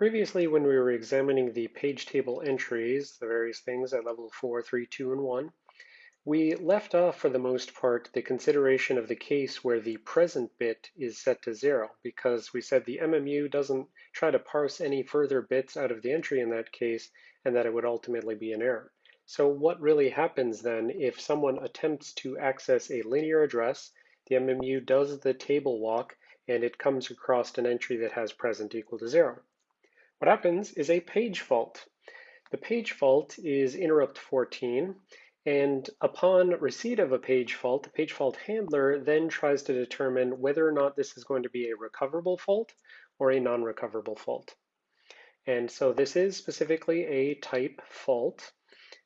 Previously, when we were examining the page table entries, the various things at level 4, 3, 2, and 1, we left off for the most part the consideration of the case where the present bit is set to 0 because we said the MMU doesn't try to parse any further bits out of the entry in that case and that it would ultimately be an error. So what really happens then if someone attempts to access a linear address, the MMU does the table walk and it comes across an entry that has present equal to 0. What happens is a page fault. The page fault is interrupt 14, and upon receipt of a page fault, the page fault handler then tries to determine whether or not this is going to be a recoverable fault or a non-recoverable fault. And so this is specifically a type fault,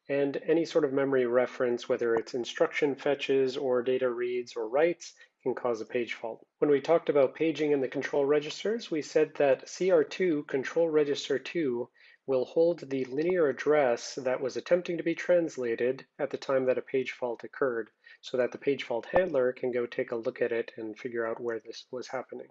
and any sort of memory reference, whether it's instruction fetches or data reads or writes, can cause a page fault. When we talked about paging in the control registers, we said that CR2, control register 2, will hold the linear address that was attempting to be translated at the time that a page fault occurred, so that the page fault handler can go take a look at it and figure out where this was happening.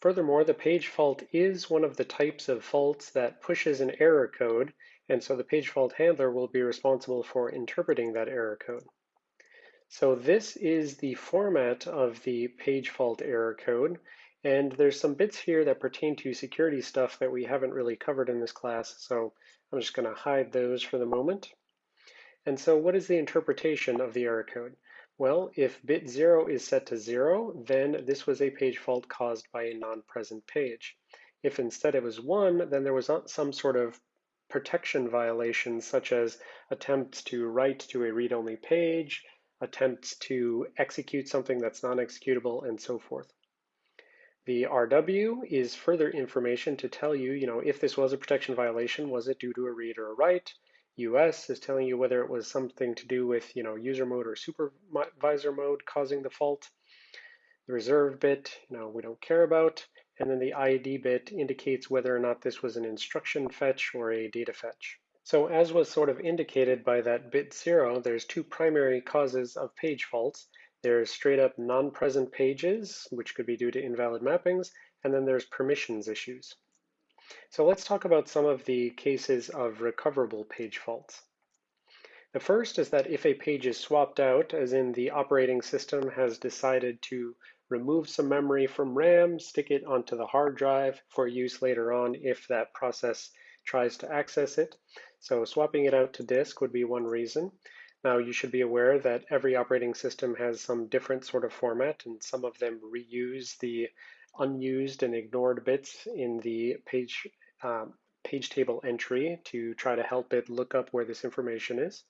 Furthermore, the page fault is one of the types of faults that pushes an error code, and so the page fault handler will be responsible for interpreting that error code. So this is the format of the page fault error code. And there's some bits here that pertain to security stuff that we haven't really covered in this class. So I'm just going to hide those for the moment. And so what is the interpretation of the error code? Well, if bit 0 is set to 0, then this was a page fault caused by a non-present page. If instead it was 1, then there was some sort of protection violation, such as attempts to write to a read-only page, attempts to execute something that's non-executable, and so forth. The RW is further information to tell you, you know, if this was a protection violation, was it due to a read or a write? US is telling you whether it was something to do with, you know, user mode or supervisor mode causing the fault. The reserve bit, you know, we don't care about. And then the ID bit indicates whether or not this was an instruction fetch or a data fetch. So as was sort of indicated by that bit zero, there's two primary causes of page faults. There's straight up non-present pages, which could be due to invalid mappings, and then there's permissions issues. So let's talk about some of the cases of recoverable page faults. The first is that if a page is swapped out, as in the operating system has decided to remove some memory from RAM, stick it onto the hard drive for use later on if that process tries to access it. So swapping it out to disk would be one reason. Now you should be aware that every operating system has some different sort of format and some of them reuse the unused and ignored bits in the page, um, page table entry to try to help it look up where this information is.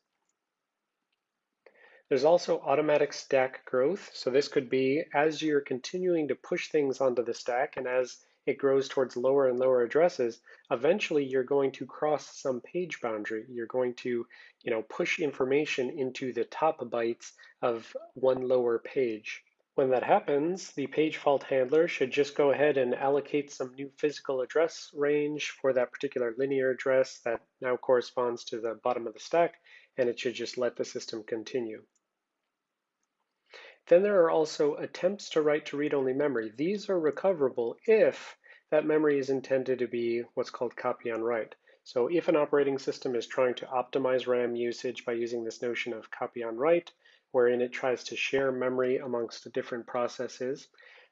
There's also automatic stack growth. So this could be as you're continuing to push things onto the stack and as it grows towards lower and lower addresses, eventually you're going to cross some page boundary. You're going to, you know, push information into the top bytes of one lower page. When that happens, the page fault handler should just go ahead and allocate some new physical address range for that particular linear address that now corresponds to the bottom of the stack, and it should just let the system continue. Then there are also attempts to write to read-only memory. These are recoverable if that memory is intended to be what's called copy on write. So if an operating system is trying to optimize RAM usage by using this notion of copy on write, wherein it tries to share memory amongst different processes,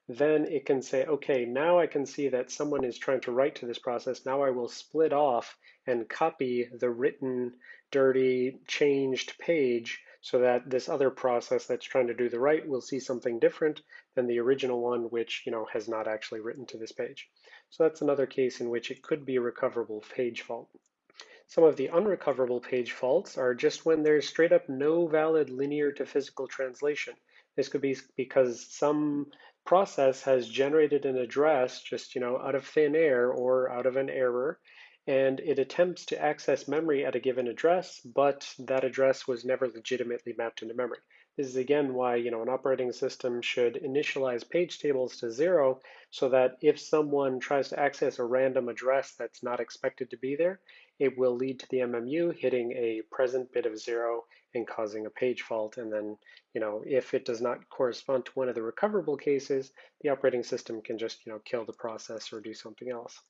then it can say, okay, now I can see that someone is trying to write to this process. Now I will split off and copy the written, dirty, changed page so that this other process that's trying to do the write will see something different than the original one, which you know has not actually written to this page. So that's another case in which it could be a recoverable page fault. Some of the unrecoverable page faults are just when there's straight up no valid linear to physical translation. This could be because some process has generated an address just you know out of thin air or out of an error and it attempts to access memory at a given address, but that address was never legitimately mapped into memory. This is again why you know an operating system should initialize page tables to zero so that if someone tries to access a random address that's not expected to be there, it will lead to the MMU hitting a present bit of zero and causing a page fault. And then, you know, if it does not correspond to one of the recoverable cases, the operating system can just, you know, kill the process or do something else.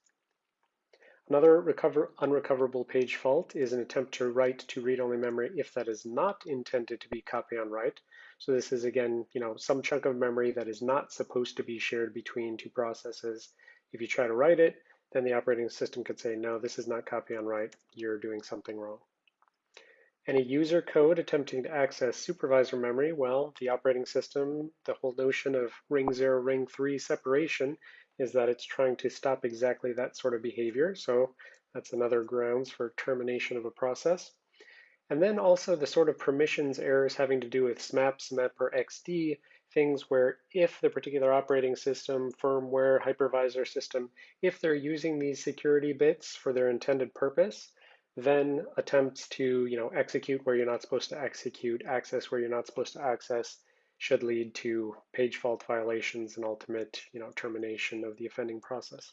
Another recover, unrecoverable page fault is an attempt to write to read-only memory if that is not intended to be copy on write. So this is again, you know, some chunk of memory that is not supposed to be shared between two processes. If you try to write it, then the operating system could say, no, this is not copy on write, you're doing something wrong. Any user code attempting to access supervisor memory, well, the operating system, the whole notion of ring zero, ring three separation is that it's trying to stop exactly that sort of behavior. So that's another grounds for termination of a process. And then also the sort of permissions errors having to do with SMEP, SMAP, or XD, things where if the particular operating system, firmware, hypervisor system, if they're using these security bits for their intended purpose, then attempts to you know, execute where you're not supposed to execute, access where you're not supposed to access, should lead to page fault violations and ultimate you know, termination of the offending process.